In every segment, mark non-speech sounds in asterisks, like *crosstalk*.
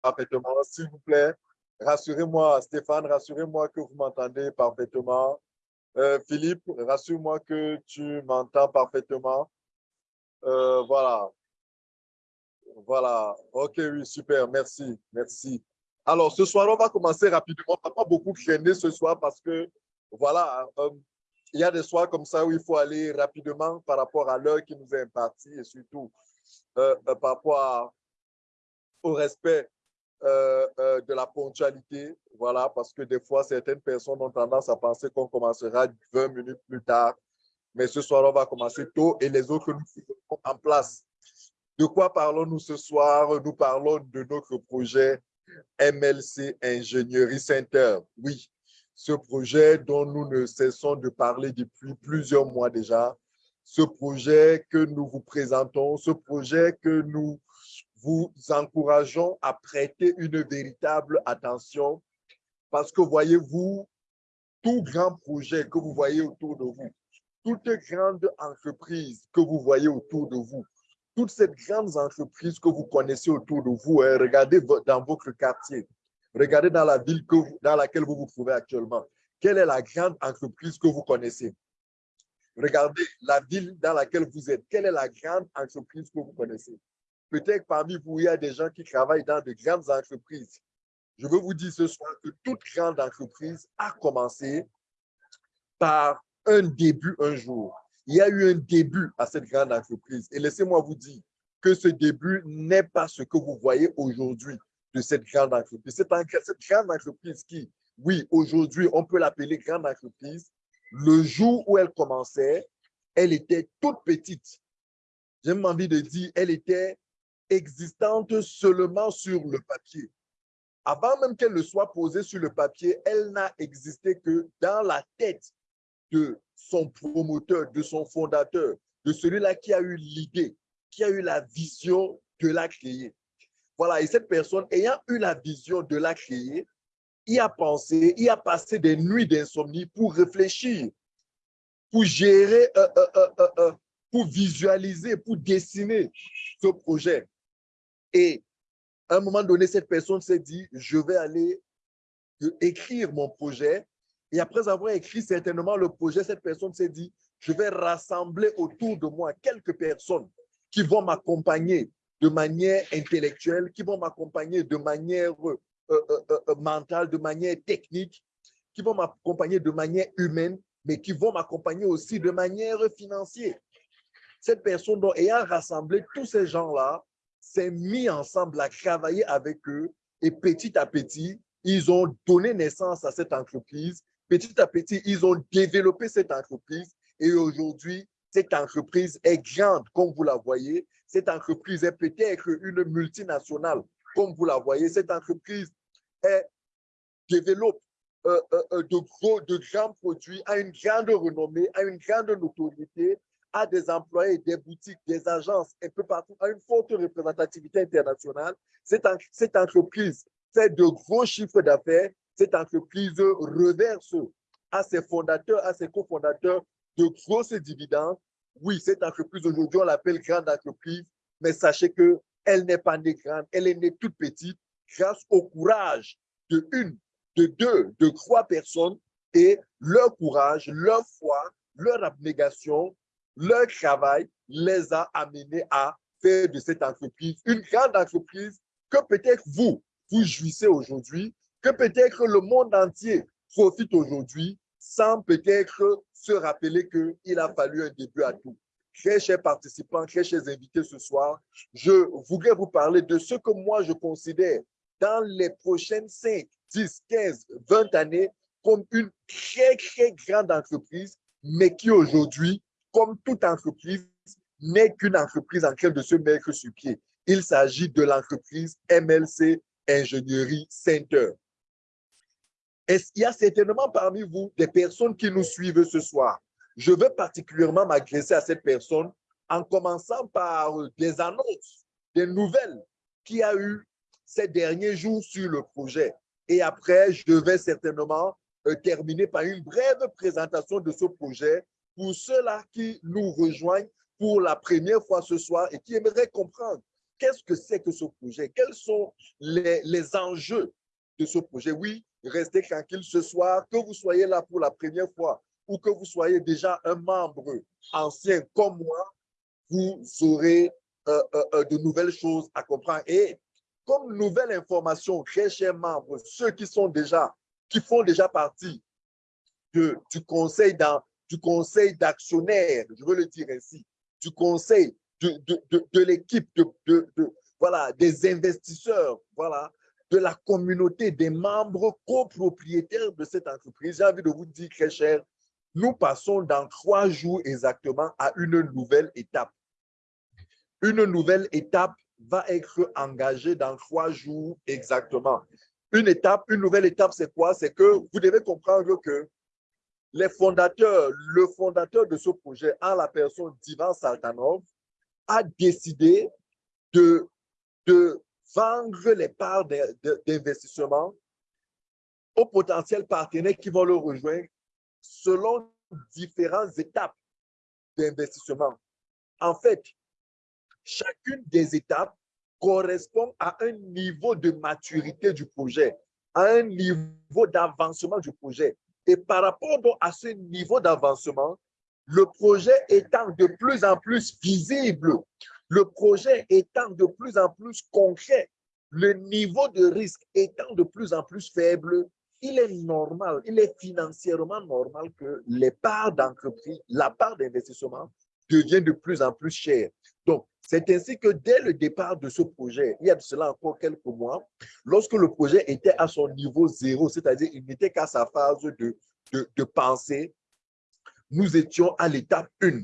parfaitement. S'il vous plaît, rassurez-moi, Stéphane, rassurez-moi que vous m'entendez parfaitement. Euh, Philippe, rassure-moi que tu m'entends parfaitement. Euh, voilà. Voilà. OK, oui, super. Merci. Merci. Alors, ce soir, on va commencer rapidement. On ne va pas beaucoup traîner ce soir parce que, voilà, euh, il y a des soirs comme ça où il faut aller rapidement par rapport à l'heure qui nous est impartie et surtout par rapport au respect euh, euh, de la ponctualité, voilà, parce que des fois, certaines personnes ont tendance à penser qu'on commencera 20 minutes plus tard, mais ce soir, on va commencer tôt et les autres, nous en place. De quoi parlons-nous ce soir? Nous parlons de notre projet MLC Ingénierie Center. Oui, ce projet dont nous ne cessons de parler depuis plusieurs mois déjà, ce projet que nous vous présentons, ce projet que nous vous encourageons à prêter une véritable attention parce que voyez-vous, tout grand projet que vous voyez autour de vous, toute grande entreprise que vous voyez autour de vous, toutes ces grandes entreprises que vous connaissez autour de vous, hein, regardez dans votre quartier, regardez dans la ville que dans laquelle vous vous trouvez actuellement. Quelle est la grande entreprise que vous connaissez? Regardez la ville dans laquelle vous êtes. Quelle est la grande entreprise que vous connaissez? Peut-être parmi vous, il y a des gens qui travaillent dans de grandes entreprises. Je veux vous dire ce soir que toute grande entreprise a commencé par un début un jour. Il y a eu un début à cette grande entreprise. Et laissez-moi vous dire que ce début n'est pas ce que vous voyez aujourd'hui de cette grande entreprise. C'est cette grande entreprise qui, oui, aujourd'hui, on peut l'appeler grande entreprise. Le jour où elle commençait, elle était toute petite. J'ai même envie de dire, elle était existante seulement sur le papier. Avant même qu'elle ne soit posée sur le papier, elle n'a existé que dans la tête de son promoteur, de son fondateur, de celui-là qui a eu l'idée, qui a eu la vision de la créer. Voilà, et cette personne ayant eu la vision de la créer, il a pensé, il a passé des nuits d'insomnie pour réfléchir, pour gérer, euh, euh, euh, pour visualiser, pour dessiner ce projet. Et à un moment donné, cette personne s'est dit, je vais aller écrire mon projet. Et après avoir écrit certainement le projet, cette personne s'est dit, je vais rassembler autour de moi quelques personnes qui vont m'accompagner de manière intellectuelle, qui vont m'accompagner de manière euh, euh, euh, mentale, de manière technique, qui vont m'accompagner de manière humaine, mais qui vont m'accompagner aussi de manière financière. Cette personne, dont, ayant rassemblé tous ces gens-là, s'est mis ensemble à travailler avec eux et petit à petit, ils ont donné naissance à cette entreprise. Petit à petit, ils ont développé cette entreprise et aujourd'hui, cette entreprise est grande, comme vous la voyez. Cette entreprise est peut-être une multinationale, comme vous la voyez. Cette entreprise est, développe euh, euh, euh, de, gros, de grands produits, a une grande renommée, a une grande notoriété à des employés, des boutiques, des agences, un peu partout, à une forte représentativité internationale. Cette, cette entreprise fait de gros chiffres d'affaires. Cette entreprise reverse à ses fondateurs, à ses cofondateurs, de grosses dividendes. Oui, cette entreprise aujourd'hui, on l'appelle grande entreprise, mais sachez qu'elle n'est pas née grande, elle est née toute petite grâce au courage de une, de deux, de trois personnes et leur courage, leur foi, leur abnégation leur travail les a amenés à faire de cette entreprise une grande entreprise que peut-être vous, vous jouissez aujourd'hui, que peut-être le monde entier profite aujourd'hui sans peut-être se rappeler qu'il a fallu un début à tout. Très chers participants, très chers invités ce soir, je voudrais vous parler de ce que moi je considère dans les prochaines 5, 10, 15, 20 années comme une très, très grande entreprise, mais qui aujourd'hui comme toute entreprise, n'est qu'une entreprise en train de se mettre sur pied. Il s'agit de l'entreprise MLC Ingénierie Center. Il y a certainement parmi vous des personnes qui nous suivent ce soir. Je veux particulièrement m'adresser à cette personne en commençant par des annonces, des nouvelles qu'il y a eu ces derniers jours sur le projet. Et après, je vais certainement euh, terminer par une brève présentation de ce projet pour ceux-là qui nous rejoignent pour la première fois ce soir et qui aimeraient comprendre qu'est-ce que c'est que ce projet? Quels sont les, les enjeux de ce projet? Oui, restez tranquille ce soir, que vous soyez là pour la première fois ou que vous soyez déjà un membre ancien comme moi, vous aurez euh, euh, euh, de nouvelles choses à comprendre. Et comme nouvelle information, très chers membres, ceux qui sont déjà, qui font déjà partie de, du conseil du conseil d'actionnaires, je veux le dire ainsi, du conseil de, de, de, de l'équipe, de, voilà, des investisseurs, voilà, de la communauté des membres copropriétaires de cette entreprise. J'ai envie de vous dire, très cher, nous passons dans trois jours exactement à une nouvelle étape. Une nouvelle étape va être engagée dans trois jours exactement. Une étape, une nouvelle étape, c'est quoi? C'est que vous devez comprendre que les fondateurs, le fondateur de ce projet, en la personne d'Ivan Saltanov, a décidé de vendre les parts d'investissement aux potentiels partenaires qui vont le rejoindre selon différentes étapes d'investissement. En fait, chacune des étapes correspond à un niveau de maturité du projet, à un niveau d'avancement du projet. Et par rapport à ce niveau d'avancement, le projet étant de plus en plus visible, le projet étant de plus en plus concret, le niveau de risque étant de plus en plus faible, il est normal, il est financièrement normal que les parts d'entreprise, la part d'investissement devient de plus en plus chère. Donc, c'est ainsi que dès le départ de ce projet, il y a de cela encore quelques mois, lorsque le projet était à son niveau zéro, c'est-à-dire il n'était qu'à sa phase de, de, pensée, nous étions à l'étape 1.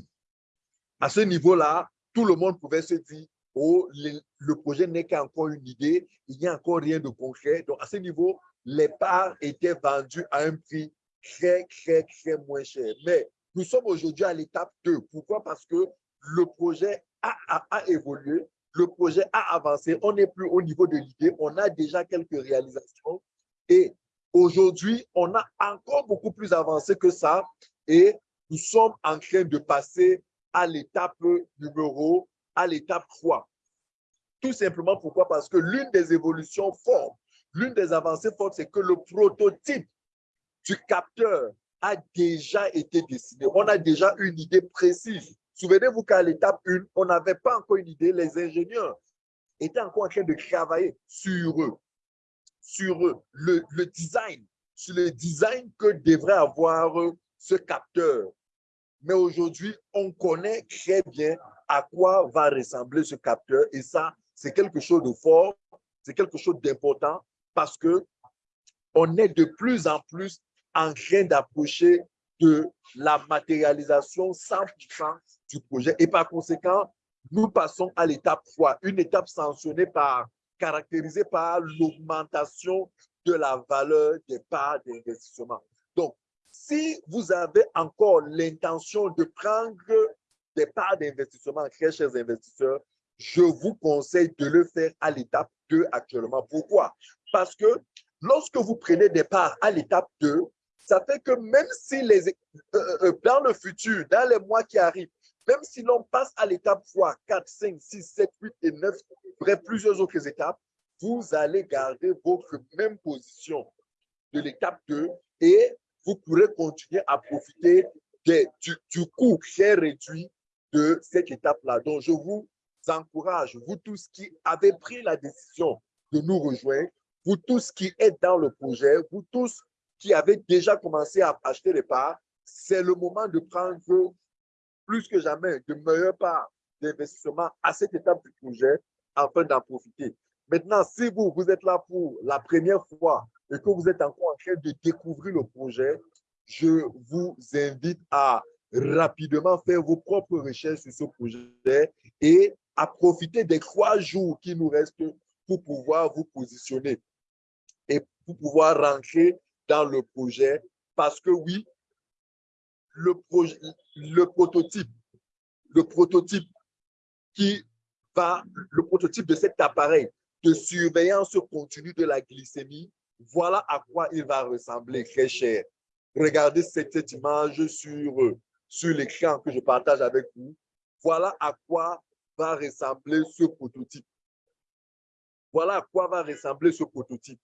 À ce niveau-là, tout le monde pouvait se dire, oh, le, projet n'est qu'encore une idée, il n'y a encore rien de concret. Donc, à ce niveau, les parts étaient vendues à un prix très, très, très moins cher. Mais nous sommes aujourd'hui à l'étape 2. Pourquoi? Parce que le projet a, évolué, le projet a avancé, on n'est plus au niveau de l'idée, on a déjà quelques réalisations et aujourd'hui, on a encore beaucoup plus avancé que ça et nous sommes en train de passer à l'étape numéro, à l'étape 3. Tout simplement pourquoi? Parce que l'une des évolutions fortes, l'une des avancées fortes, c'est que le prototype du capteur a déjà été dessiné. On a déjà une idée précise. Souvenez-vous qu'à l'étape 1, on n'avait pas encore une idée. Les ingénieurs étaient encore en train de travailler sur eux, sur le, le design, sur le design que devrait avoir ce capteur. Mais aujourd'hui, on connaît très bien à quoi va ressembler ce capteur et ça, c'est quelque chose de fort, c'est quelque chose d'important parce que on est de plus en plus en train d'approcher de la matérialisation 100% du projet et par conséquent, nous passons à l'étape 3, une étape sanctionnée par, caractérisée par l'augmentation de la valeur des parts d'investissement. Donc, si vous avez encore l'intention de prendre des parts d'investissement, très chers investisseurs, je vous conseille de le faire à l'étape 2 actuellement. Pourquoi? Parce que lorsque vous prenez des parts à l'étape 2, ça fait que même si les, euh, euh, dans le futur, dans les mois qui arrivent, même si l'on passe à l'étape 3, 4, 5, 6, 7, 8 et 9, bref, plusieurs autres étapes, vous allez garder votre même position de l'étape 2 et vous pourrez continuer à profiter du, du coût très réduit de cette étape-là. Donc, je vous encourage, vous tous qui avez pris la décision de nous rejoindre, vous tous qui êtes dans le projet, vous tous qui avez déjà commencé à acheter les parts, c'est le moment de prendre plus que jamais de meilleures parts d'investissement à cette étape du projet afin d'en profiter. Maintenant, si vous, vous êtes là pour la première fois et que vous êtes encore en train de découvrir le projet, je vous invite à rapidement faire vos propres recherches sur ce projet et à profiter des trois jours qui nous restent pour pouvoir vous positionner et pour pouvoir rentrer dans le projet parce que oui, le, le prototype, le prototype qui va, le prototype de cet appareil de surveillance continue de la glycémie, voilà à quoi il va ressembler, très cher. Regardez cette, cette image sur, sur l'écran que je partage avec vous. Voilà à quoi va ressembler ce prototype. Voilà à quoi va ressembler ce prototype.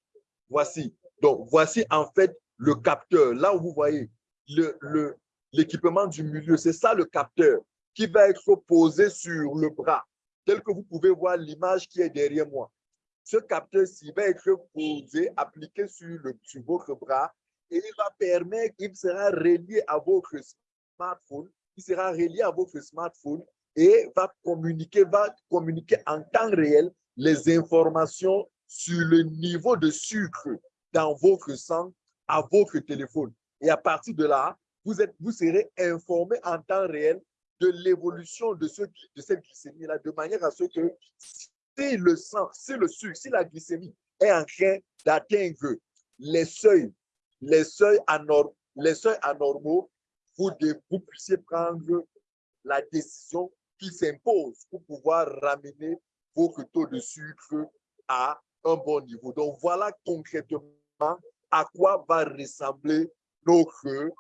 Voici. Donc, voici en fait le capteur. Là où vous voyez l'équipement le, du milieu, c'est ça le capteur qui va être posé sur le bras, tel que vous pouvez voir l'image qui est derrière moi. Ce capteur-ci va être posé, appliqué sur votre bras et il va permettre, il sera relié à votre smartphone, il sera relié à votre smartphone et va communiquer, va communiquer en temps réel les informations sur le niveau de sucre dans votre sang à votre téléphone. Et à partir de là, vous, êtes, vous serez informé en temps réel de l'évolution de, de cette glycémie-là, de manière à ce que si le sang, si le sucre, si la glycémie est en train d'atteindre les seuils, les seuils, anormaux, les seuils anormaux, vous, vous puissiez prendre la décision qui s'impose pour pouvoir ramener votre taux de sucre à un bon niveau. Donc, voilà concrètement à quoi va ressembler notre,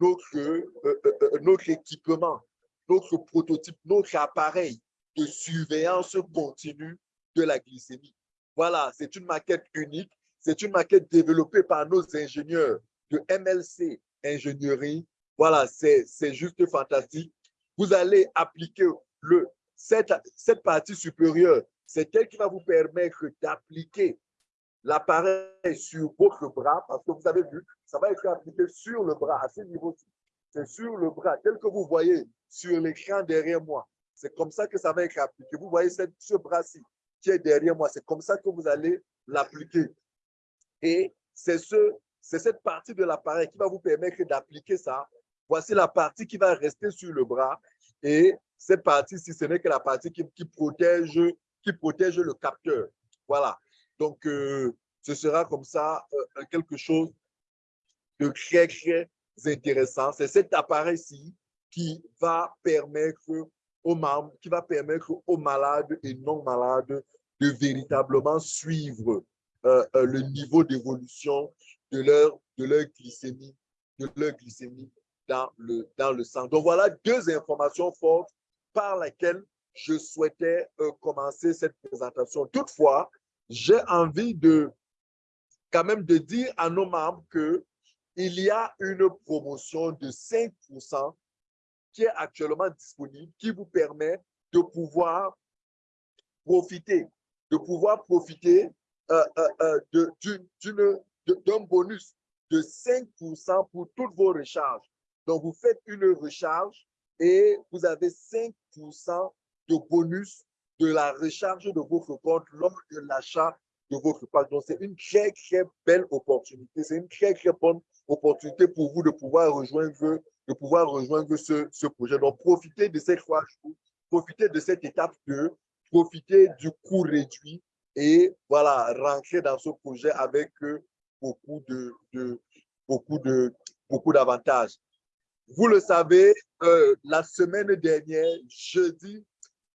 notre, euh, euh, euh, notre équipement, notre prototype, notre appareil de surveillance continue de la glycémie. Voilà, c'est une maquette unique. C'est une maquette développée par nos ingénieurs de MLC Ingénierie. Voilà, c'est juste fantastique. Vous allez appliquer le, cette, cette partie supérieure. C'est elle qui va vous permettre d'appliquer l'appareil sur votre bras, parce que vous avez vu, ça va être appliqué sur le bras, à ce niveau-ci. C'est sur le bras, tel que vous voyez sur l'écran derrière moi. C'est comme ça que ça va être appliqué. Vous voyez cette, ce bras-ci qui est derrière moi. C'est comme ça que vous allez l'appliquer. Et c'est ce, cette partie de l'appareil qui va vous permettre d'appliquer ça. Voici la partie qui va rester sur le bras. Et cette partie-ci, ce n'est que la partie qui, qui, protège, qui protège le capteur. Voilà. Donc, euh, ce sera comme ça euh, quelque chose de très, très intéressant. C'est cet appareil-ci qui va permettre aux malades et non malades de véritablement suivre euh, le niveau d'évolution de leur, glycémie, de leur glycémie dans le, sang. Donc voilà deux informations fortes par lesquelles je souhaitais commencer cette présentation. Toutefois, j'ai envie de quand même de dire à nos membres que il y a une promotion de 5% qui est actuellement disponible, qui vous permet de pouvoir profiter, de pouvoir profiter euh, euh, euh d'un bonus de 5% pour toutes vos recharges. Donc, vous faites une recharge et vous avez 5% de bonus de la recharge de votre compte lors de l'achat de votre page. Donc, c'est une très, très belle opportunité. C'est une très, très bonne opportunité pour vous de pouvoir rejoindre de pouvoir rejoindre ce, ce projet. Donc, profitez de ces trois jours, profitez de cette étape 2, profitez du coût réduit et voilà, rentrer dans ce projet avec euh, beaucoup de, de beaucoup de beaucoup d'avantages. Vous le savez, euh, la semaine dernière, jeudi,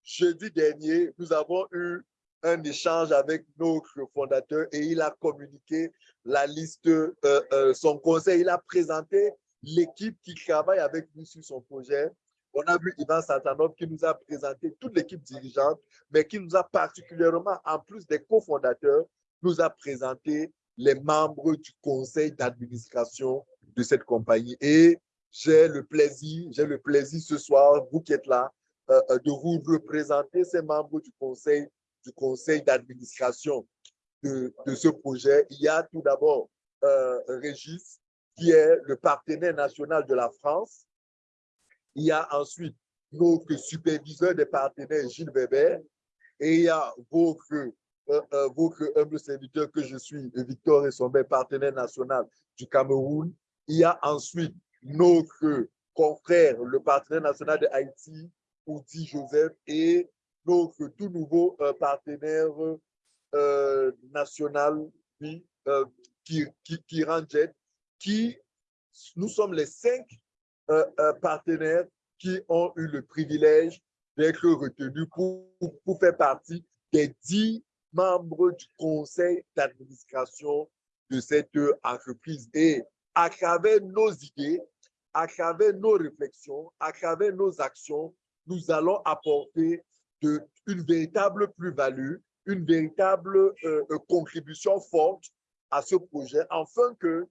jeudi dernier, nous avons eu un échange avec notre fondateur et il a communiqué la liste, euh, euh son conseil, il a présenté l'équipe qui travaille avec lui sur son projet. On a vu Ivan Santanov qui nous a présenté toute l'équipe dirigeante, mais qui nous a particulièrement, en plus des cofondateurs, nous a présenté les membres du conseil d'administration de cette compagnie. Et j'ai le plaisir, j'ai le plaisir ce soir, vous qui êtes là, de vous représenter ces membres du conseil du conseil d'administration de, de, ce projet. Il y a tout d'abord euh, Régis, qui est le partenaire national de la France. Il y a ensuite notre superviseur des partenaires, Gilles Weber, et il y a votre, euh, euh, votre humble serviteur que je suis, Victor Essombe, partenaire national du Cameroun. Il y a ensuite notre confrère, le partenaire national de Haïti, Oudi Joseph, et notre tout nouveau euh, partenaire national, qui, qui, qui, qui qui, nous sommes les cinq euh, euh, partenaires qui ont eu le privilège d'être retenus pour, pour faire partie des dix membres du conseil d'administration de cette entreprise. Et à travers nos idées, à travers nos réflexions, à travers nos actions, nous allons apporter une véritable plus-value une véritable euh, contribution forte à ce projet, afin que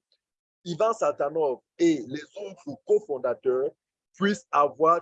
Ivan Satanov et les autres cofondateurs puissent avoir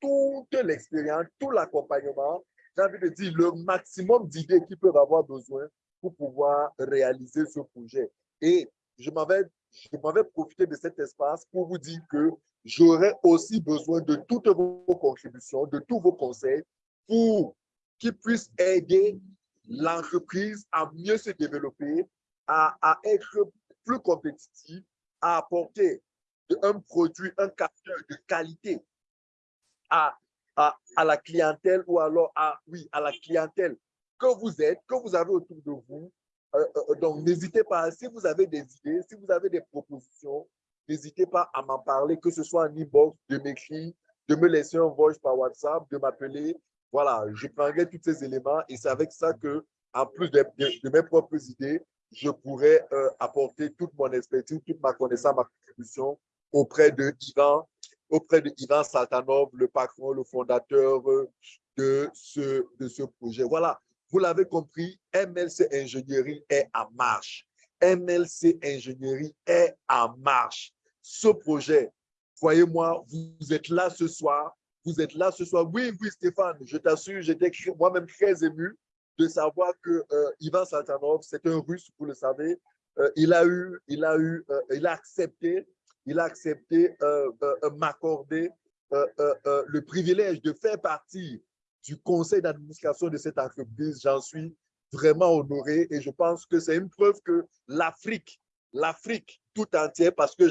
toute l'expérience, tout l'accompagnement, j'ai envie de dire le maximum d'idées qu'ils peuvent avoir besoin pour pouvoir réaliser ce projet. Et je m'avais profité de cet espace pour vous dire que j'aurais aussi besoin de toutes vos contributions, de tous vos conseils pour qu'ils puissent aider l'entreprise à mieux se développer, à, être plus compétitive, à apporter un produit, un capteur de qualité à, à, à, la clientèle ou alors à, oui, à la clientèle que vous êtes, que vous avez autour de vous. Euh, euh, donc, n'hésitez pas, si vous avez des idées, si vous avez des propositions, n'hésitez pas à m'en parler, que ce soit en inbox, de m'écrire, de me laisser un voice par WhatsApp, de m'appeler. Voilà, je prendrai tous ces éléments et c'est avec ça que, en plus de, mes propres idées, je pourrais euh, apporter toute mon expertise, toute ma connaissance, ma contribution auprès de Ivan, auprès de Ivan Saltanov, le patron, le fondateur de ce, de ce projet. Voilà, vous l'avez compris, MLC Ingénierie est en marche. MLC Ingénierie est en marche. Ce projet, croyez-moi, vous êtes là ce soir. Vous êtes là ce soir. Oui, oui, Stéphane, je t'assure, j'étais moi-même très ému de savoir que euh, Ivan Saltanov, c'est un russe, vous le savez. Euh, il a eu, il a eu, euh, il a accepté, il a accepté m'accorder le privilège de faire partie du conseil d'administration de cette entreprise. J'en suis vraiment honoré et je pense que c'est une preuve que l'Afrique, l'Afrique tout entière, parce que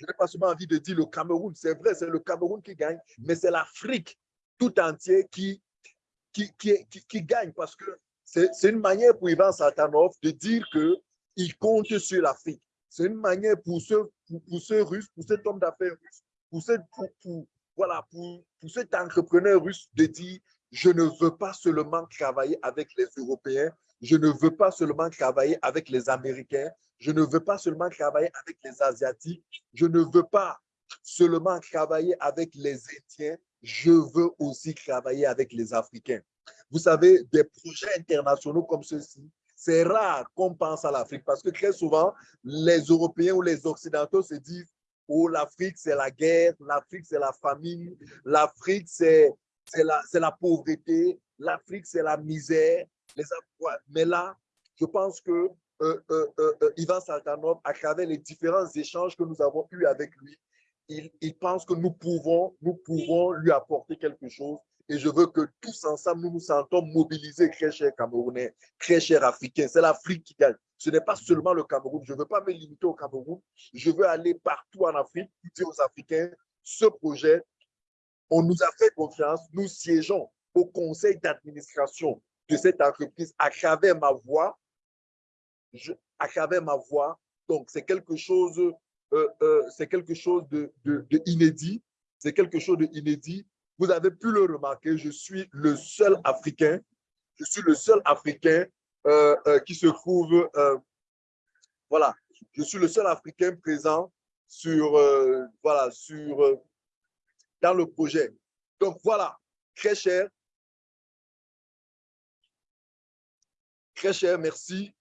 je n'ai pas seulement envie de dire le Cameroun, c'est vrai, c'est le Cameroun qui gagne, mais c'est l'Afrique tout entière qui, qui, qui, qui, gagne parce que c'est une manière pour Ivan Satanov de dire qu'il compte sur l'Afrique. C'est une manière pour ce, pour, ce russe, pour cet homme d'affaires russe, pour, ce, pour, voilà, pour, pour cet entrepreneur russe de dire je ne veux pas seulement travailler avec les Européens, je ne veux pas seulement travailler avec les Américains, je ne veux pas seulement travailler avec les Asiatiques, je ne veux pas seulement travailler avec les Indiens, je veux aussi travailler avec les Africains. Vous savez, des projets internationaux comme ceux-ci, c'est rare qu'on pense à l'Afrique parce que très souvent, les Européens ou les Occidentaux se disent Oh, l'Afrique, c'est la guerre, l'Afrique, c'est la famine, l'Afrique, c'est la, la pauvreté, l'Afrique, c'est la misère. Mais là, je pense que euh, euh, euh, Ivan Saltanov, à travers les différents échanges que nous avons eus avec lui, il, il, pense que nous pouvons, nous pouvons lui apporter quelque chose. Et je veux que tous ensemble, nous nous sentons mobilisés, très chers Camerounais, très chers Africains. C'est l'Afrique qui gagne. Ce n'est pas seulement le Cameroun. Je ne veux pas me limiter au Cameroun. Je veux aller partout en Afrique, dire aux Africains, ce projet, on nous a fait confiance, nous siégeons au conseil d'administration de cette entreprise à travers ma voix. à travers ma voix. Donc, c'est quelque chose, euh, euh, c'est quelque chose de, de, inédit. C'est quelque chose d'inédit. Vous avez pu le remarquer, je suis le seul Africain, je suis le seul Africain euh, qui se trouve, voilà, je suis le seul Africain présent sur, voilà, sur dans le projet. Donc voilà, très cher. Très cher, merci.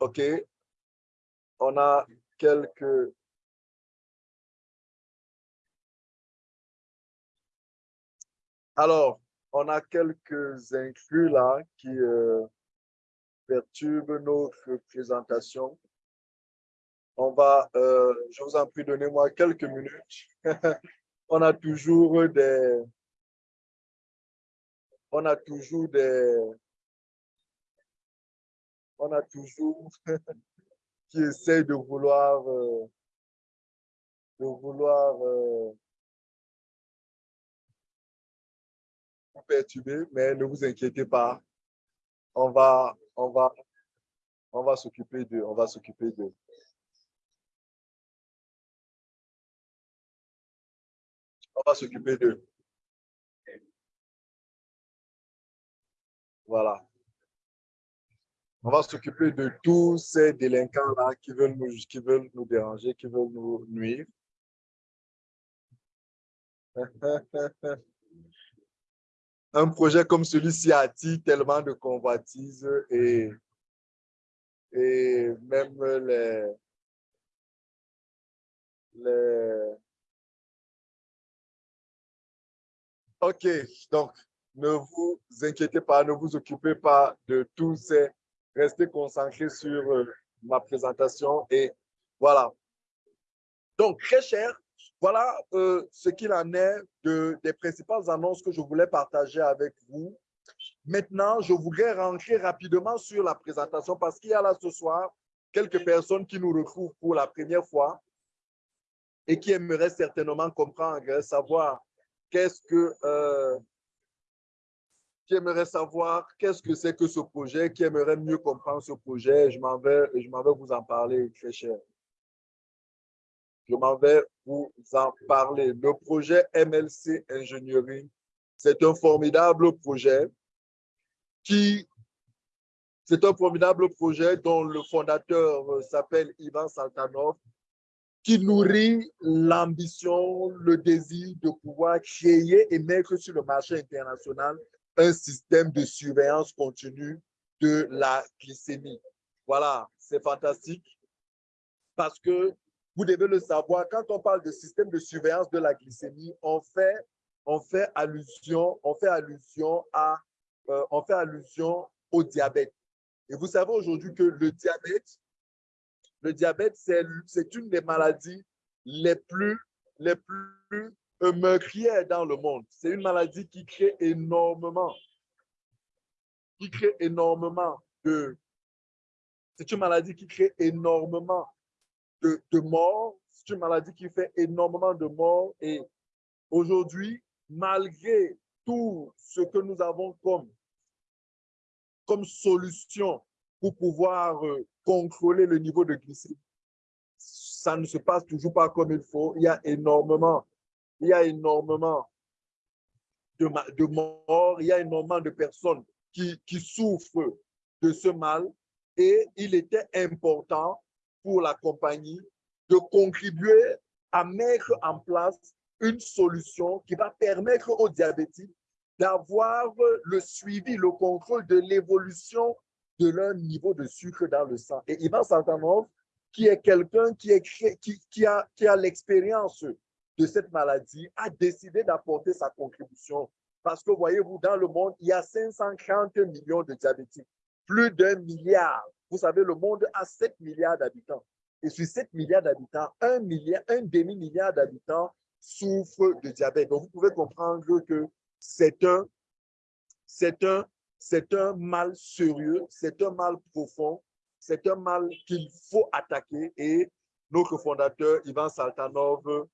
OK. On a quelques... Alors, on a quelques inclus là qui euh, perturbent notre présentation. On va, euh, je vous en prie, donnez-moi quelques minutes. *laughs* on a toujours des, on a toujours des, on a toujours *laughs* qui essaient de vouloir, euh, de vouloir euh, vous perturber, mais ne vous inquiétez pas, on va, on va, on va s'occuper de, on va s'occuper de. on va s'occuper d'eux. Voilà. On va s'occuper de tous ces délinquants-là qui veulent nous, qui veulent nous déranger, qui veulent nous nuire. *laughs* un projet comme celui-ci attire tellement de convoitises et, et même les, les... OK, donc ne vous inquiétez pas, ne vous occupez pas de tout ces... Restez concentrés sur euh, ma présentation et voilà. Donc, très cher, voilà euh, ce qu'il en est de, des principales annonces que je voulais partager avec vous. Maintenant, je voudrais rentrer rapidement sur la présentation parce qu'il y a là ce soir quelques personnes qui nous retrouvent pour la première fois et qui aimeraient certainement comprendre, savoir qu'est-ce que euh, qui aimerait savoir qu'est-ce que c'est que ce projet, qui aimerait mieux comprendre ce projet, je m'en vais, vais vous en parler, très cher. Je m'en vais vous en parler. Le projet MLC Engineering, c'est un formidable projet qui, c'est un formidable projet dont le fondateur s'appelle Ivan Saltanov, qui nourrit l'ambition, le désir de pouvoir créer et mettre sur le marché international un système de surveillance continue de la glycémie. Voilà, c'est fantastique parce que vous devez le savoir, quand on parle de système de surveillance de la glycémie, on fait, on fait allusion, on fait allusion à, euh, on fait allusion au diabète. Et vous savez aujourd'hui que le diabète, le diabète, c'est une des maladies les plus, les plus meurtrière dans le monde. C'est une maladie qui crée énormément, qui crée énormément de, c'est une maladie qui crée énormément de, de morts. C'est une maladie qui fait énormément de morts. Et aujourd'hui, malgré tout ce que nous avons comme, comme solution pour pouvoir euh, contrôler le niveau de glycémie, ça ne se passe toujours pas comme il faut. Il y a énormément il y a énormément de, de morts, il y a énormément de personnes qui, qui souffrent de ce mal et il était important pour la compagnie de contribuer à mettre en place une solution qui va permettre aux diabétiques d'avoir le suivi, le contrôle de l'évolution de leur niveau de sucre dans le sang. Et Ivan Santanov, qui est quelqu'un qui, qui, qui, a, qui a l'expérience de cette maladie a décidé d'apporter sa contribution. Parce que voyez-vous, dans le monde, il y a 530 millions de diabétiques, plus d'un milliard. Vous savez, le monde a 7 milliards d'habitants. Et sur 7 milliards d'habitants, un, milliard, un demi-milliard d'habitants souffrent de diabète. Donc, vous pouvez comprendre que c'est un, un, c'est un mal sérieux, c'est un mal profond, c'est un mal qu'il faut attaquer. Et notre fondateur, Ivan Saltanov,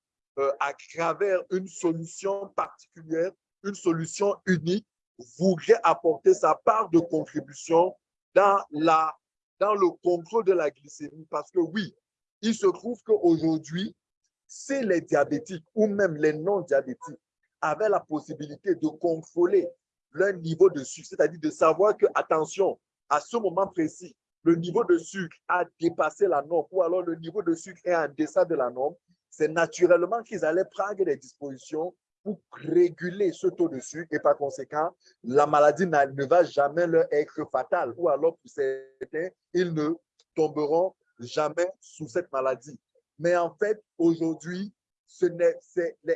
à travers une solution particulière, une solution unique, voudrait apporter sa part de contribution dans, la, dans le contrôle de la glycémie. Parce que oui, il se trouve qu'aujourd'hui, si les diabétiques ou même les non-diabétiques avaient la possibilité de contrôler leur niveau de sucre, c'est-à-dire de savoir que, attention, à ce moment précis, le niveau de sucre a dépassé la norme ou alors le niveau de sucre est en deçà de la norme, c'est naturellement qu'ils allaient prendre des dispositions pour réguler ce taux de sucre et par conséquent, la maladie ne va jamais leur être fatale ou alors pour certains, ils ne tomberont jamais sous cette maladie. Mais en fait, aujourd'hui, les,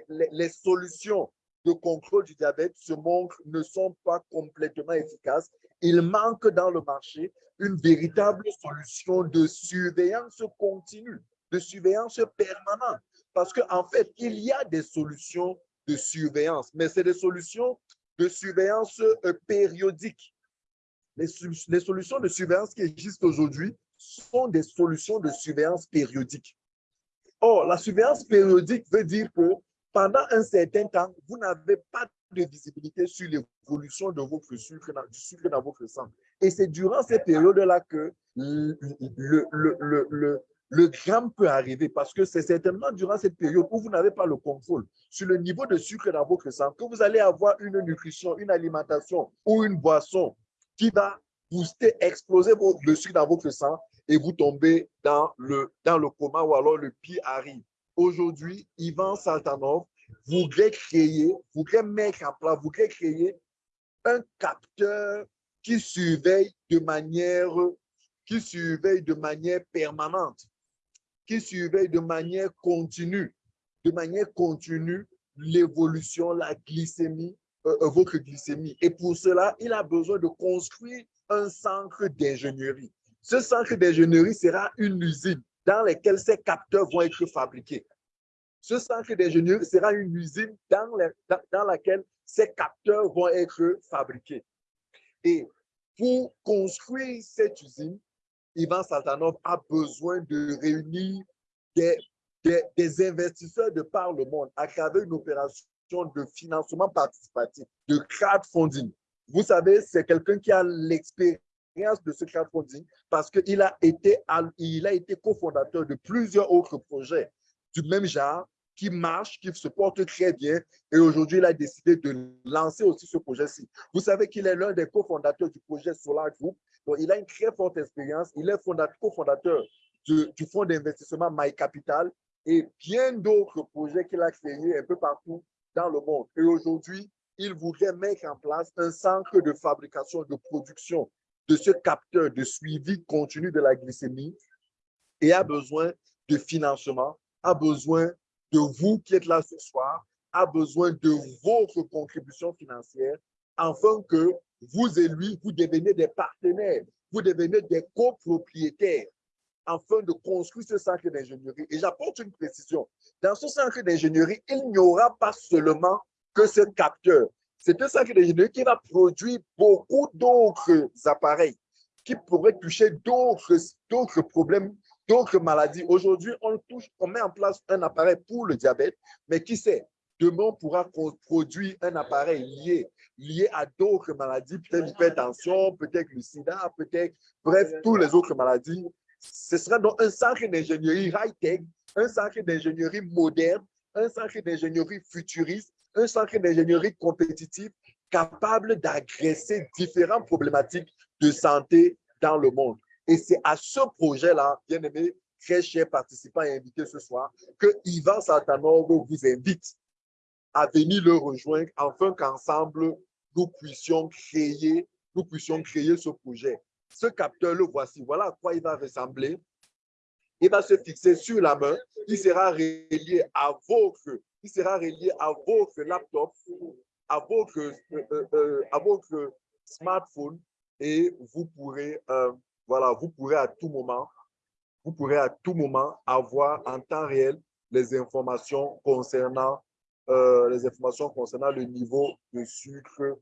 les, solutions de contrôle du diabète se montrent ne sont pas complètement efficaces. Il manque dans le marché une véritable solution de surveillance continue de surveillance permanente. Parce qu'en en fait, il y a des solutions de surveillance, mais c'est des solutions de surveillance euh, périodique. Les, solutions de surveillance qui existent aujourd'hui sont des solutions de surveillance périodique. Or, la surveillance périodique veut dire que pendant un certain temps, vous n'avez pas de visibilité sur l'évolution de votre sucre, du sucre dans votre sang. Et c'est durant ces périodes-là que le, le gramme peut arriver parce que c'est certainement durant cette période où vous n'avez pas le contrôle sur le niveau de sucre dans votre sang que vous allez avoir une nutrition, une alimentation ou une boisson qui va booster, exploser le sucre dans votre sang et vous tombez dans le, dans le coma ou alors le pire arrive. Aujourd'hui, Ivan Saltanov voudrait créer, voudrait mettre en place, voudrait créer un capteur qui surveille de manière, qui surveille de manière permanente, qui surveille de manière continue, de manière continue l'évolution, la glycémie, euh, euh, votre glycémie. Et pour cela, il a besoin de construire un centre d'ingénierie. Ce centre d'ingénierie sera une usine dans laquelle ces capteurs vont être fabriqués. Ce centre d'ingénierie sera une usine dans, dans laquelle ces capteurs vont être fabriqués. Et pour construire cette usine, Ivan Saltanov a besoin de réunir des, des, investisseurs de par le monde à travers une opération de financement participatif, de crowdfunding. Vous savez, c'est quelqu'un qui a l'expérience de ce crowdfunding parce qu'il a été, a été cofondateur de plusieurs autres projets du même genre qui marche, qui se porte très bien. Et aujourd'hui, il a décidé de lancer aussi ce projet-ci. Vous savez qu'il est l'un des cofondateurs du projet Solar Group. Il a une très forte expérience. Il est cofondateur du, du fonds d'investissement My Capital et bien d'autres projets qu'il a créés un peu partout dans le monde. Et aujourd'hui, il voudrait mettre en place un centre de fabrication, de production de ce capteur de suivi continu de la glycémie et a besoin de financement, a besoin de vous qui êtes là ce soir, a besoin de votre contribution financière afin que vous et lui, vous deveniez des partenaires, vous devenez des copropriétaires afin de construire ce centre d'ingénierie. Et j'apporte une précision. Dans ce centre d'ingénierie, il n'y aura pas seulement que ce capteur. C'est un centre d'ingénierie qui va produire beaucoup d'autres appareils qui pourraient toucher d'autres problèmes d'autres maladies. Aujourd'hui, on touche, on met en place un appareil pour le diabète, mais qui sait, demain, on pourra produire un appareil lié, lié à d'autres maladies, peut-être l'hypertension, peut-être le sida, peut-être, bref, toutes les autres maladies. Ce sera donc un centre d'ingénierie high-tech, un centre d'ingénierie moderne, un centre d'ingénierie futuriste, un centre d'ingénierie compétitif capable d'agresser différentes problématiques de santé dans le monde. Et c'est à ce projet-là, bien aimé, très chers participants et invités ce soir, que Ivan Saltanov vous invite à venir le rejoindre afin qu'ensemble, nous puissions créer, nous puissions créer ce projet. Ce capteur, le voici. Voilà à quoi il va ressembler. Il va se fixer sur la main. Il sera relié à votre, il sera relié à votre laptop, à votre, euh, euh, euh, à smartphone et vous pourrez voilà, vous pourrez à tout moment, vous pourrez à tout moment avoir en temps réel les informations concernant, euh, les informations concernant le niveau de sucre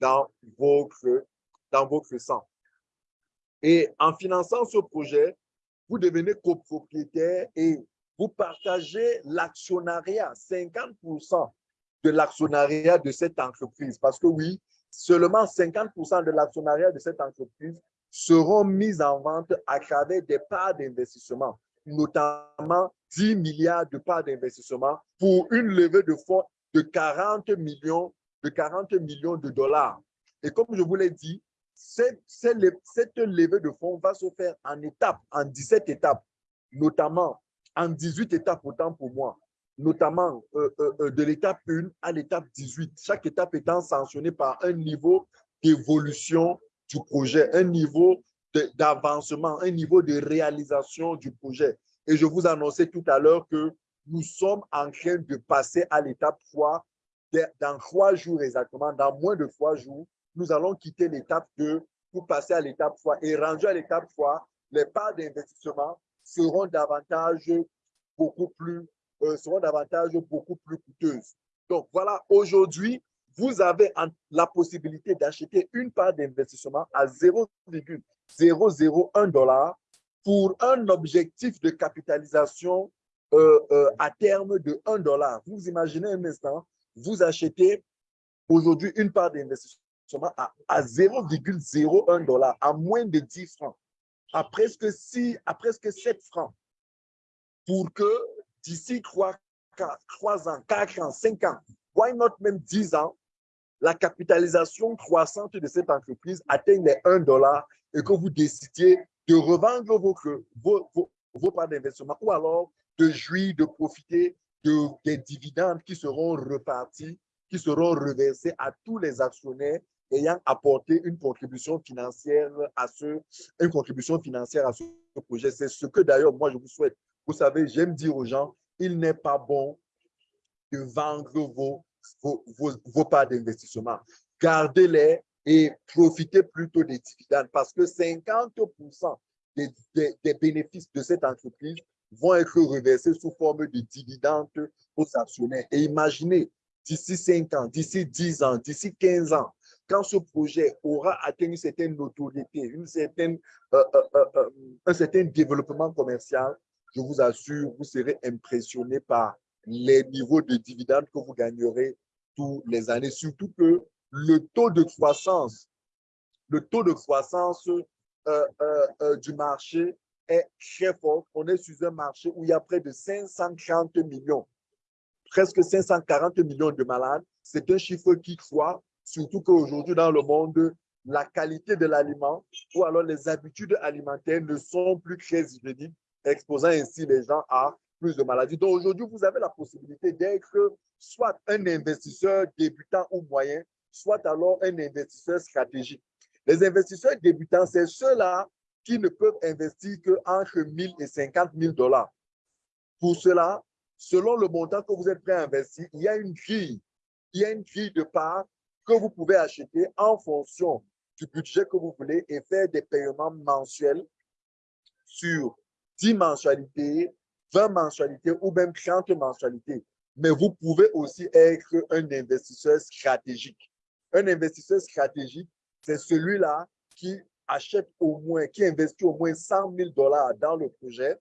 dans votre, dans votre sang. Et en finançant ce projet, vous devenez copropriétaire et vous partagez l'actionnariat, 50% de l'actionnariat de cette entreprise. Parce que oui, seulement 50% de l'actionnariat de cette entreprise seront mises en vente à travers des parts d'investissement, notamment 10 milliards de parts d'investissement pour une levée de fonds de 40 millions de, 40 millions de dollars. Et comme je vous l'ai dit, cette, levée de fonds va se faire en étapes, en 17 étapes, notamment en 18 étapes autant pour moi, notamment euh, euh, euh, de l'étape 1 à l'étape 18, chaque étape étant sanctionnée par un niveau d'évolution du projet, un niveau d'avancement, un niveau de réalisation du projet. Et je vous annonçais tout à l'heure que nous sommes en train de passer à l'étape 3 dans trois jours exactement, dans moins de trois jours, nous allons quitter l'étape 2 pour passer à l'étape 3. Et rendu à l'étape 3, les parts d'investissement seront davantage beaucoup plus euh, seront davantage beaucoup plus coûteuses. Donc voilà, aujourd'hui, vous avez la possibilité d'acheter une part d'investissement à 0,001 dollar pour un objectif de capitalisation euh, euh, à terme de 1 dollar. Vous imaginez un instant, vous achetez aujourd'hui une part d'investissement à, à 0,01 dollar, à moins de 10 francs, à presque, 6, à presque 7 francs, pour que d'ici 3, 3 ans, 4 ans, 5 ans, why not même 10 ans, la capitalisation croissante de cette entreprise atteigne les 1 dollar et que vous décidiez de revendre vos, vos, parts d'investissement ou alors de jouir, de profiter de, des dividendes qui seront repartis, qui seront reversés à tous les actionnaires ayant apporté une contribution financière à ce, une contribution financière à ce projet. C'est ce que d'ailleurs, moi, je vous souhaite. Vous savez, j'aime dire aux gens, il n'est pas bon de vendre vos, vos, vos, parts d'investissement. Gardez-les et profitez plutôt des dividendes parce que 50% des, des, bénéfices de cette entreprise vont être reversés sous forme de dividendes aux actionnaires. Et imaginez, d'ici 5 ans, d'ici 10 ans, d'ici 15 ans, quand ce projet aura atteint une certaine notoriété, une certaine, euh, euh, euh, un certain développement commercial, je vous assure, vous serez impressionné par les niveaux de dividendes que vous gagnerez tous les années. Surtout que le taux de croissance, le taux de croissance du marché est très fort. On est sur un marché où il y a près de 530 millions, presque 540 millions de malades. C'est un chiffre qui croît, surtout qu'aujourd'hui dans le monde, la qualité de l'aliment ou alors les habitudes alimentaires ne sont plus très hygiéniques, exposant ainsi les gens à plus de maladies. Donc aujourd'hui, vous avez la possibilité d'être soit un investisseur débutant ou moyen, soit alors un investisseur stratégique. Les investisseurs débutants, c'est ceux-là qui ne peuvent investir qu'entre 1000 et 50 000 dollars. Pour cela, selon le montant que vous êtes prêt à investir, il y a une grille. Il y a une grille de part que vous pouvez acheter en fonction du budget que vous voulez et faire des paiements mensuels sur 10 mensualités, 20 mensualités ou même 30 mensualités. Mais vous pouvez aussi être un investisseur stratégique. Un investisseur stratégique, c'est celui-là qui achète au moins, qui investit au moins 100 000 dollars dans le projet,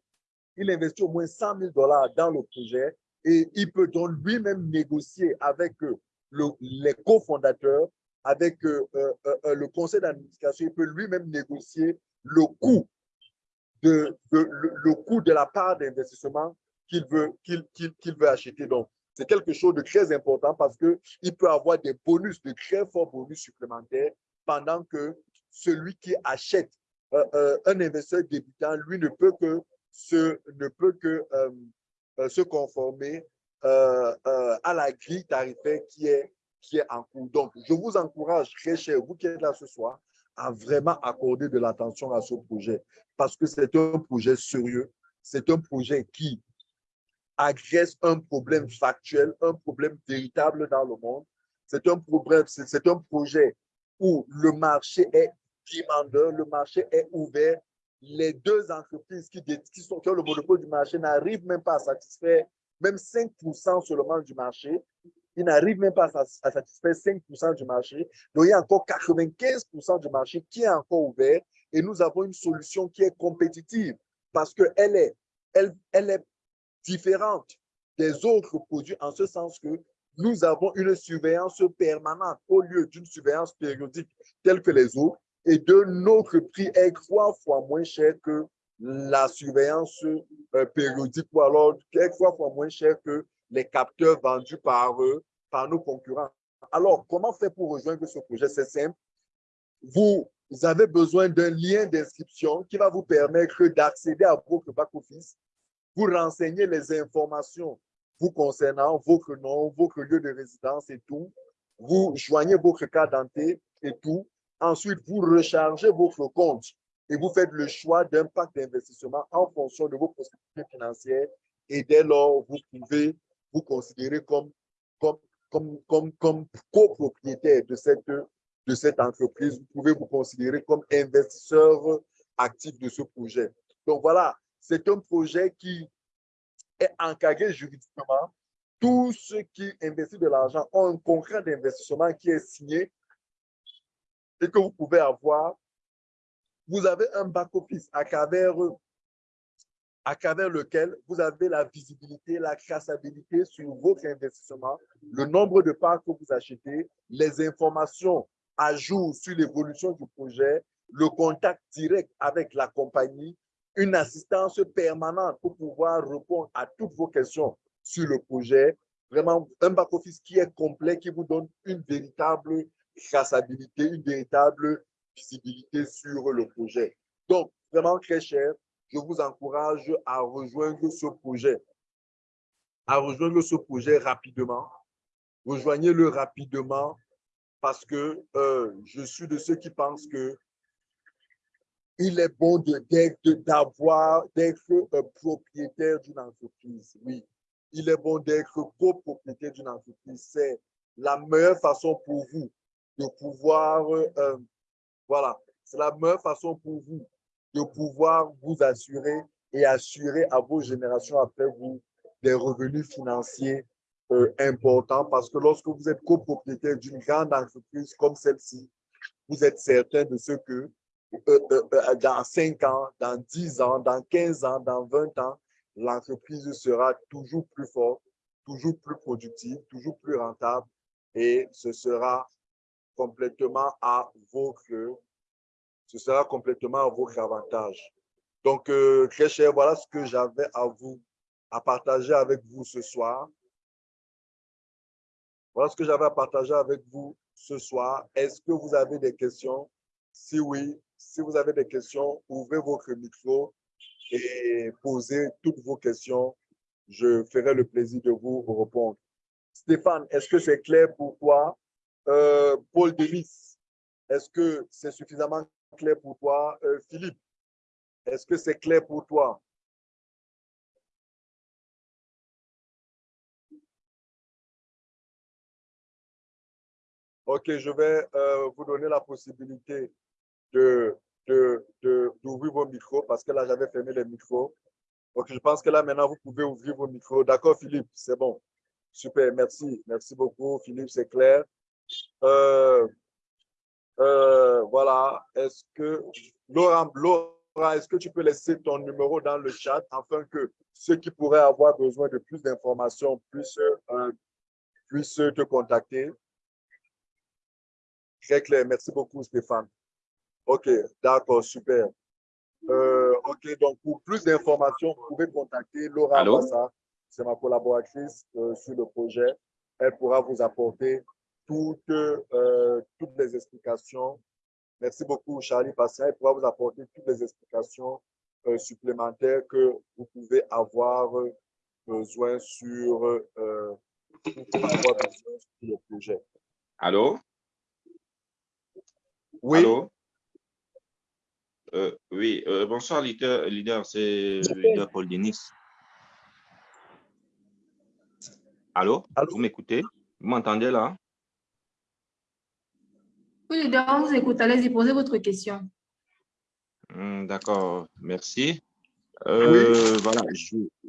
il investit au moins 100 000 dollars dans le projet et il peut donc lui-même négocier avec euh, le, les cofondateurs, avec euh, euh, le conseil d'administration, il peut lui-même négocier le coût de, la part d'investissement qu'il veut, qu'il veut acheter. C'est quelque chose de très important parce qu'il peut avoir des bonus, de très forts bonus supplémentaires pendant que celui qui achète euh, euh, un investisseur débutant, lui ne peut que se, ne peut que, euh, se conformer à la grille tarifaire qui est, qui est en cours. Donc, je vous encourage, très cher, vous qui êtes là ce soir, à vraiment accorder de l'attention à ce projet parce que c'est un projet sérieux, c'est un projet qui agresse un problème factuel, un problème véritable dans le monde. C'est un un projet où le marché est demandeur, le marché est ouvert. Les deux entreprises qui, sont, qui ont le monopole du marché n'arrivent même pas à satisfaire même 5% seulement du marché. Ils n'arrivent même pas à, satisfaire 5% du marché. Donc, il y a encore 95% du marché qui est encore ouvert et nous avons une solution qui est compétitive parce qu'elle est, elle, elle est différente des autres produits en ce sens que nous avons une surveillance permanente au lieu d'une surveillance périodique telle que les autres et de notre prix est trois fois moins cher que la surveillance euh, périodique ou alors trois fois moins cher que les capteurs vendus par, eux, par nos concurrents. Alors, comment faire pour rejoindre ce projet? C'est simple. Vous avez besoin d'un lien d'inscription qui va vous permettre d'accéder à votre back-office, vous renseigner les informations vous concernant, votre nom, votre lieu de résidence et tout. Vous joignez votre carte d'identité et tout. Ensuite, vous rechargez votre compte et vous faites le choix d'un pack d'investissement en fonction de vos possibilités financières. Et dès lors, vous pouvez vous considérer comme, comme, comme copropriétaire de cette, de cette entreprise. Vous pouvez vous considérer comme investisseur actif de ce projet. Donc voilà, c'est un projet qui est encadré juridiquement. Tous ceux qui investissent de l'argent ont un contrat d'investissement qui est signé et que vous pouvez avoir, vous avez un back-office à travers, à travers lequel vous avez la visibilité, la traçabilité sur votre investissement, le nombre de parts que vous achetez, les informations à jour sur l'évolution du projet, le contact direct avec la compagnie, une assistance permanente pour pouvoir répondre à toutes vos questions sur le projet. Vraiment, un back-office qui est complet, qui vous donne une véritable traçabilité, une véritable visibilité sur le projet. Donc, vraiment très cher, je vous encourage à rejoindre ce projet, à rejoindre ce projet rapidement. Rejoignez-le rapidement parce que euh, je suis de ceux qui pensent que il est bon d'avoir, d'être propriétaire d'une entreprise. Oui, il est bon d'être copropriétaire d'une entreprise. C'est la meilleure façon pour vous de pouvoir, euh, voilà, c'est la meilleure façon pour vous de pouvoir vous assurer et assurer à vos générations après vous des revenus financiers euh, importants parce que lorsque vous êtes copropriétaire d'une grande entreprise comme celle-ci, vous êtes certain de ce que euh, euh, dans 5 ans, dans 10 ans, dans 15 ans, dans 20 ans, l'entreprise sera toujours plus forte, toujours plus productive, toujours plus rentable et ce sera complètement à votre, ce sera complètement à votre avantage. Donc, euh, très cher, voilà ce que j'avais à vous, à partager avec vous ce soir. Voilà ce que j'avais à partager avec vous ce soir. Est-ce que vous avez des questions? Si oui, si vous avez des questions, ouvrez votre micro et posez toutes vos questions. Je ferai le plaisir de vous répondre. Stéphane, est-ce que c'est clair pour toi? Euh, Paul Denis, est-ce que c'est suffisamment clair pour toi? Euh, Philippe, est-ce que c'est clair pour toi? OK, je vais euh, vous donner la possibilité de, de, d'ouvrir vos micros parce que là, j'avais fermé les micros. Donc, je pense que là, maintenant, vous pouvez ouvrir vos micros. D'accord, Philippe? C'est bon. Super, merci. Merci beaucoup, Philippe, c'est clair. Euh, euh, voilà. Est-ce que, Laurent, est-ce que tu peux laisser ton numéro dans le chat afin que ceux qui pourraient avoir besoin de plus d'informations puissent, euh, puissent te contacter? Très clair. Merci beaucoup, Stéphane. OK, d'accord, super. Euh, OK, donc pour plus d'informations, vous pouvez contacter Laura Bassa. C'est ma collaboratrice euh, sur le projet. Elle pourra vous apporter toutes, euh, toutes les explications. Merci beaucoup, Charlie Patient. Elle pourra vous apporter toutes les explications supplémentaires que vous pouvez avoir besoin sur, avoir besoin sur le projet. Allô? Oui? Allô? Euh, oui, euh, bonsoir, leader, leader c'est leader Paul Denis. Allô? Vous m'écoutez? Vous m'entendez là? Oui, leader, on vous écoute. Allez-y, posez votre question. Hmm, d'accord, merci. Euh, voilà,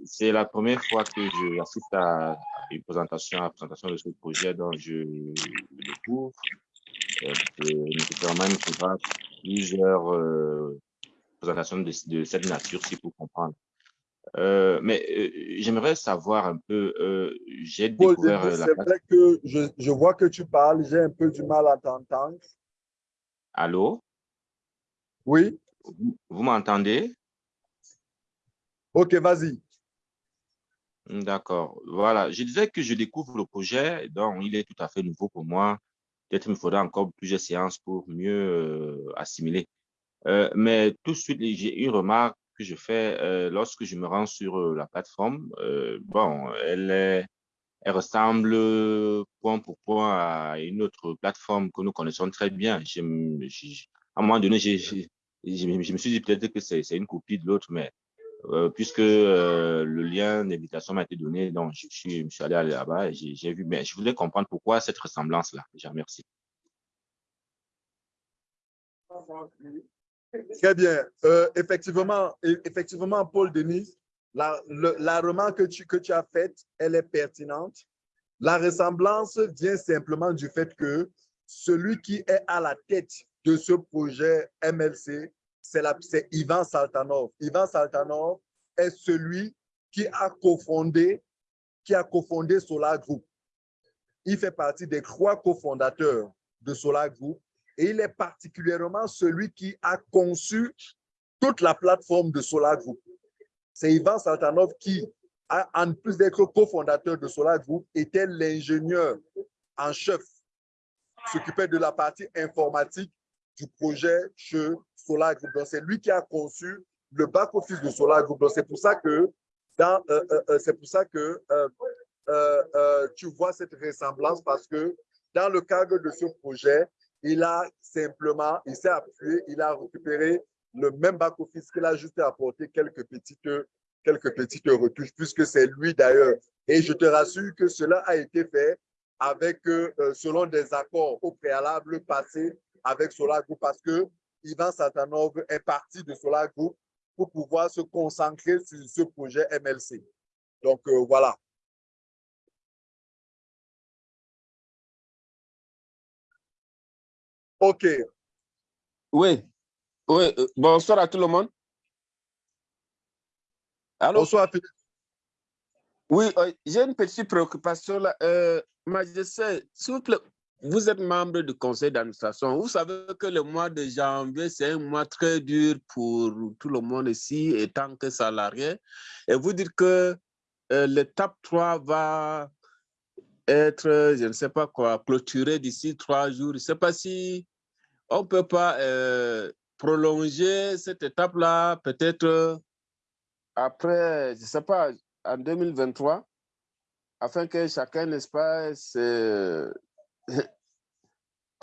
c'est la première fois que j'assiste à une présentation, à la présentation de ce projet dont je découvre. nécessairement, il faudra plusieurs euh, présentations de, de, cette nature, si pour comprendre. Euh, mais euh, j'aimerais savoir un peu, j'ai découvert... C'est vrai que je, je, vois que tu parles, j'ai un peu du mal à t'entendre. Allô? Oui? Vous, vous m'entendez? Ok, vas-y. D'accord. Voilà. Je disais que je découvre le projet, donc il est tout à fait nouveau pour moi. Peut-être me faudra encore plusieurs séances pour mieux euh, assimiler. Euh, mais tout de suite, j'ai une remarque que je fais euh, lorsque je me rends sur la plateforme. Bon, elle, ressemble point pour point à une autre plateforme que nous connaissons très bien. À un moment donné, je, je me suis dit peut-être que c'est une copie de l'autre, mais euh, puisque euh, le lien d'invitation m'a été donné, donc je suis, je allé là-bas et j'ai vu, mais je voulais comprendre pourquoi cette ressemblance-là. Déjà, merci. Très bien. Euh, effectivement, effectivement, Paul Denis, la, remarque que tu as faite, elle est pertinente. La ressemblance vient simplement du fait que celui qui est à la tête de ce projet MLC, c'est Ivan Saltanov. Ivan Saltanov est celui qui a cofondé, qui a cofondé Solar Group. Il fait partie des trois cofondateurs de Solar Group et il est particulièrement celui qui a conçu toute la plateforme de Solar Group. C'est Ivan Saltanov qui, en plus d'être cofondateur de Solar Group, était l'ingénieur en chef, s'occupait de la partie informatique du projet chez Solar Group. C'est lui qui a conçu le back-office de Solar Group. C'est pour ça que, euh, euh, euh c'est pour ça que tu vois cette ressemblance parce que dans le cadre de ce projet, il a simplement, il s'est appuyé, il a récupéré le même back-office qu'il a juste apporté quelques petites, quelques petites retouches, puisque c'est lui d'ailleurs. Et je te rassure que cela a été fait avec, selon des accords au préalable passés avec Solar Group, parce que Ivan Satanov est parti de Solar Group pour pouvoir se concentrer sur ce projet MLC. Donc, euh, voilà. OK. Oui. Oui. Euh, bonsoir à tout le monde. Allô? Bonsoir, Philippe. Oui, euh, j'ai une petite préoccupation là. Euh, s'il vous plaît, vous êtes membre du conseil d'administration. Vous savez que le mois de janvier, c'est un mois très dur pour tout le monde ici, étant que salarié. Et vous dites que euh, l'étape 3 va être, je ne sais pas quoi, clôturée d'ici trois jours. Je ne sais pas si on ne peut pas euh, prolonger cette étape-là, peut-être après, je ne sais pas, en 2023, afin que chacun, n'est-ce pas,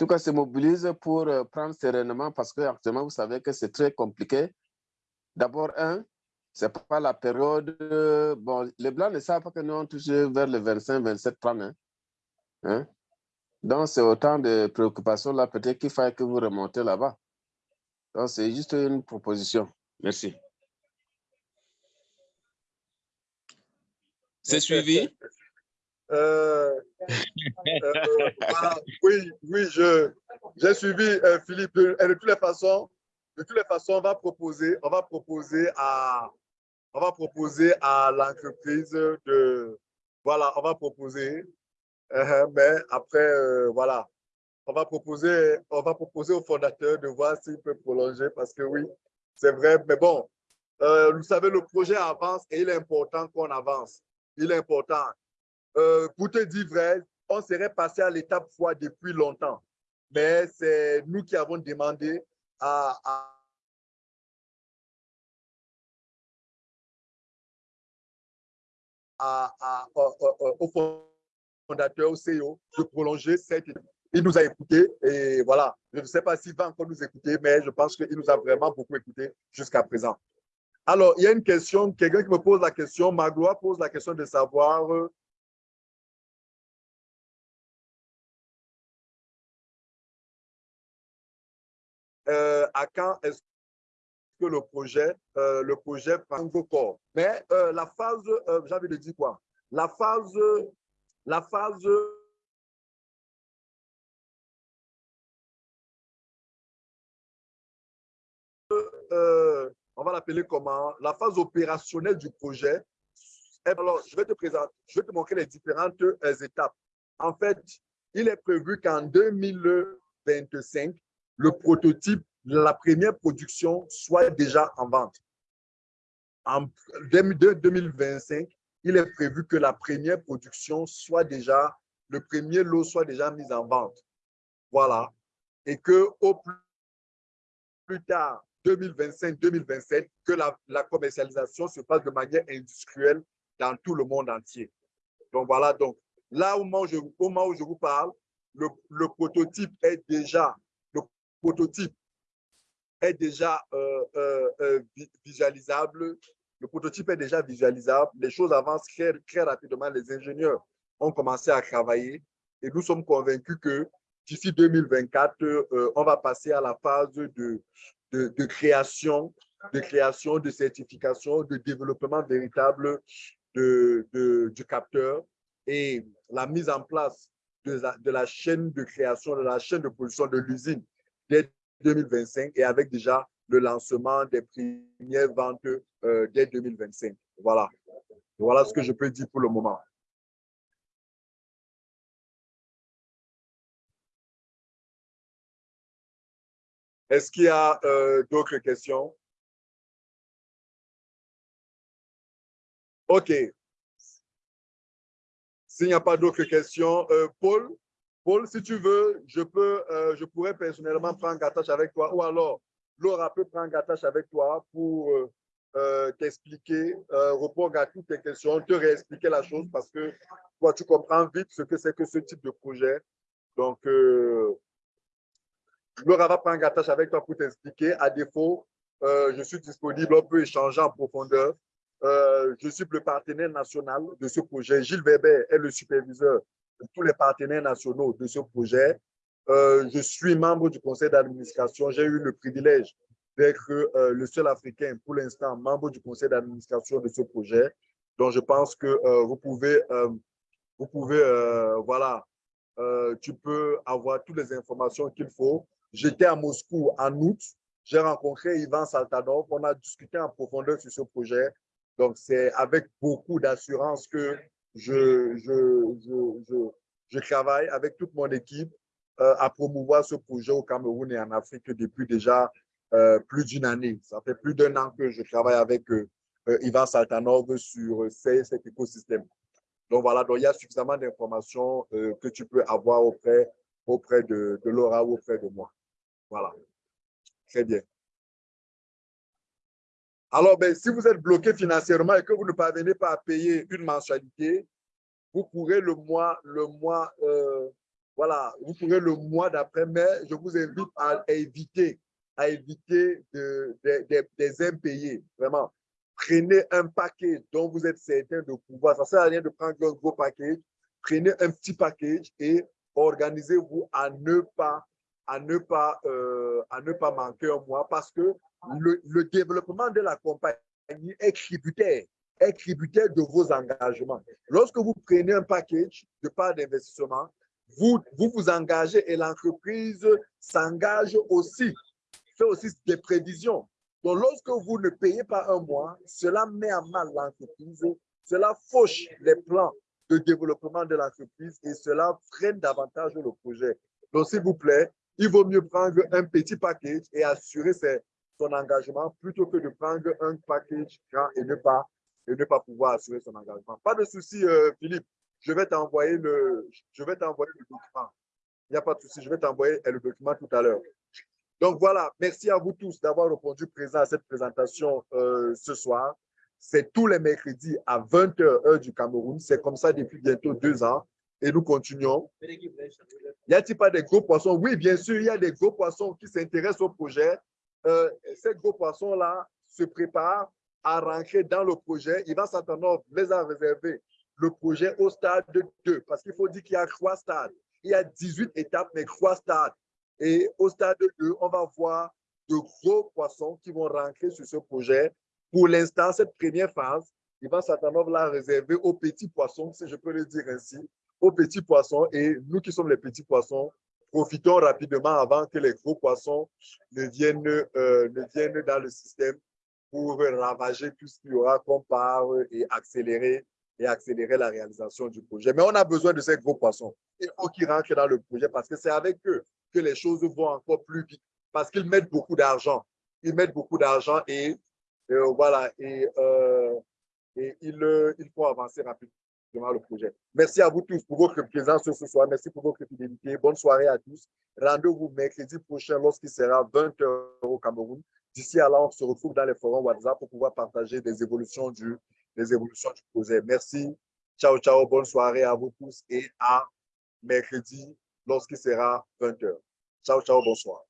tout cas, se mobilise pour euh, prendre sereinement parce qu'actuellement, vous savez que c'est très compliqué. D'abord, un, ce n'est pas la période. Euh, bon, les Blancs ne savent pas que nous, on touche vers le 25, 27, 30. Hein? Donc, c'est autant de préoccupations là, peut-être qu'il faille que vous remontez là-bas. Donc, c'est juste une proposition. Merci. C'est suivi? Euh, euh, oui, oui, j'ai suivi euh, Philippe. Et de toutes les façons, de toutes les façons, on va proposer, on va proposer à, on va proposer à l'entreprise de, voilà, on va proposer, mais après, voilà, on va proposer, on va proposer au fondateur de voir s'il peut prolonger parce que oui, c'est vrai, mais bon, vous savez, le projet avance et il est important qu'on avance. Il est important. Euh, pour te dire vrai, on serait passé à l'étape foi depuis longtemps. Mais c'est nous qui avons demandé au fondateur, au CEO, de prolonger cette. Il nous a écoutés et voilà. Je ne sais pas s'il va encore nous écouter, mais je pense qu'il nous a vraiment beaucoup écoutés jusqu'à présent. Alors, il y a une question, quelqu'un qui me pose la question, Magloire pose la question de savoir Euh, à quand est-ce que le projet, euh, le projet prend corps. Mais euh, la phase, j'ai envie de dire quoi? La phase, la phase on va l'appeler comment? La phase opérationnelle du projet. Eh alors, je vais te présenter, je vais te montrer les différentes étapes. En fait, il est prévu qu'en 2025, le prototype, la première production soit déjà en vente. En 2025, il est prévu que la première production soit déjà, le premier lot soit déjà mis en vente. Voilà. Et que au plus tard, 2025-2027, que la, commercialisation se fasse de manière industrielle dans tout le monde entier. Donc voilà, donc là au moment où je, vous parle, le, le prototype est déjà prototype est déjà euh, euh, euh, visualisable. Le prototype est déjà visualisable. Les choses avancent très, très rapidement. Les ingénieurs ont commencé à travailler et nous sommes convaincus que d'ici 2024, on va passer à la phase de, de, création, de création, de certification, de développement véritable de, du capteur et la mise en place de la, de la chaîne de création, de la chaîne de production de l'usine dès 2025 et avec déjà le lancement des premières ventes euh, dès 2025. Voilà. Voilà ce que je peux dire pour le moment. Est-ce qu'il y a euh, d'autres questions? OK. S'il n'y a pas d'autres questions, euh, Paul, Paul, si tu veux, je, peux, euh, je pourrais personnellement prendre Gatache avec toi ou alors Laura peut prendre Gatache avec toi pour euh, euh, t'expliquer, répondre à toutes tes questions, te réexpliquer la chose parce que toi, tu comprends vite ce que c'est que ce type de projet Donc, Laura va prendre attache avec toi pour t'expliquer. À défaut, je suis disponible, on peut échanger en profondeur. Je suis le partenaire national de ce projet. Gilles Weber est le superviseur tous les partenaires nationaux de ce projet. Euh, je suis membre du conseil d'administration. J'ai eu le privilège d'être euh, le seul Africain, pour l'instant, membre du conseil d'administration de ce projet. Donc, je pense que euh, vous pouvez, vous pouvez voilà, tu peux avoir toutes les informations qu'il faut. J'étais à Moscou en août. J'ai rencontré Ivan Saltanov. On a discuté en profondeur sur ce projet. Donc, c'est avec beaucoup d'assurance que je, je, je, je, travaille avec toute mon équipe euh, à promouvoir ce projet au Cameroun et en Afrique depuis déjà euh, plus d'une année. Ça fait plus d'un an que je travaille avec euh, Ivan Saltanov sur cet écosystème. Donc voilà, donc il y a suffisamment d'informations que tu peux avoir auprès, auprès de, de Laura ou auprès de moi. Voilà. Très bien. Alors, ben, si vous êtes bloqué financièrement et que vous ne parvenez pas à payer une mensualité, vous pourrez le mois, le mois voilà, vous pourrez le mois d'après, mais je vous invite à éviter, à éviter de, des impayés. Vraiment, prenez un paquet dont vous êtes certain de pouvoir. Ça ne sert à rien de prendre un gros package. Prenez un petit package et organisez-vous à ne pas à ne pas euh, à ne pas manquer un mois parce que le, le développement de la compagnie est tributaire est tributaire de vos engagements. Lorsque vous prenez un package de part d'investissement, vous, vous engagez et l'entreprise s'engage aussi, fait aussi des prévisions. Donc, lorsque vous ne payez pas un mois, cela met à mal l'entreprise, cela fauche les plans de développement de l'entreprise et cela freine davantage le projet. Donc, s'il vous plaît, il vaut mieux prendre un petit package et assurer son engagement plutôt que de prendre un package grand et ne pas, et ne pas pouvoir assurer son engagement. Pas de souci, euh, Philippe je vais t'envoyer le, je vais t'envoyer le document. Il n'y a pas de souci, je vais t'envoyer le document tout à l'heure. Donc voilà, merci à vous tous d'avoir répondu présent à cette présentation euh, ce soir. C'est tous les mercredis à 20h heure du Cameroun. C'est comme ça depuis bientôt deux ans. Et nous continuons. Y a-t-il pas des gros poissons? Oui, bien sûr, il y a des gros poissons qui s'intéressent au projet. Euh, ces gros poissons-là se préparent à rentrer dans le projet. Il va les a réservés le projet au stade 2, parce qu'il faut dire qu'il y a trois stades. Il y a 18 étapes, mais trois stades. Et au stade 2, on va voir de gros poissons qui vont rentrer sur ce projet. Pour l'instant, cette première phase, Ivan Satanov l'a réservé aux petits poissons, si je peux le dire ainsi, aux petits poissons. Et nous qui sommes les petits poissons, profitons rapidement avant que les gros poissons ne viennent, euh, ne viennent dans le système pour ravager tout ce qu'il y aura comme part et accélérer et accélérer la réalisation du projet. Mais on a besoin de ces gros poissons. Il faut qu'ils rentrent dans le projet parce que c'est avec eux que les choses vont encore plus vite parce qu'ils mettent beaucoup d'argent. Ils mettent beaucoup d'argent et euh, voilà, et, euh, et il, euh, il faut avancer rapidement le projet. Merci à vous tous pour votre présence ce soir. Merci pour votre fidélité. Bonne soirée à tous. Rendez-vous mercredi prochain lorsqu'il sera 20h au Cameroun. D'ici à là, on se retrouve dans les forums WhatsApp pour pouvoir partager des évolutions du les évolutions du projet. Merci. Ciao, ciao. Bonne soirée à vous tous et à mercredi lorsqu'il sera 20h. Ciao, ciao. Bonsoir.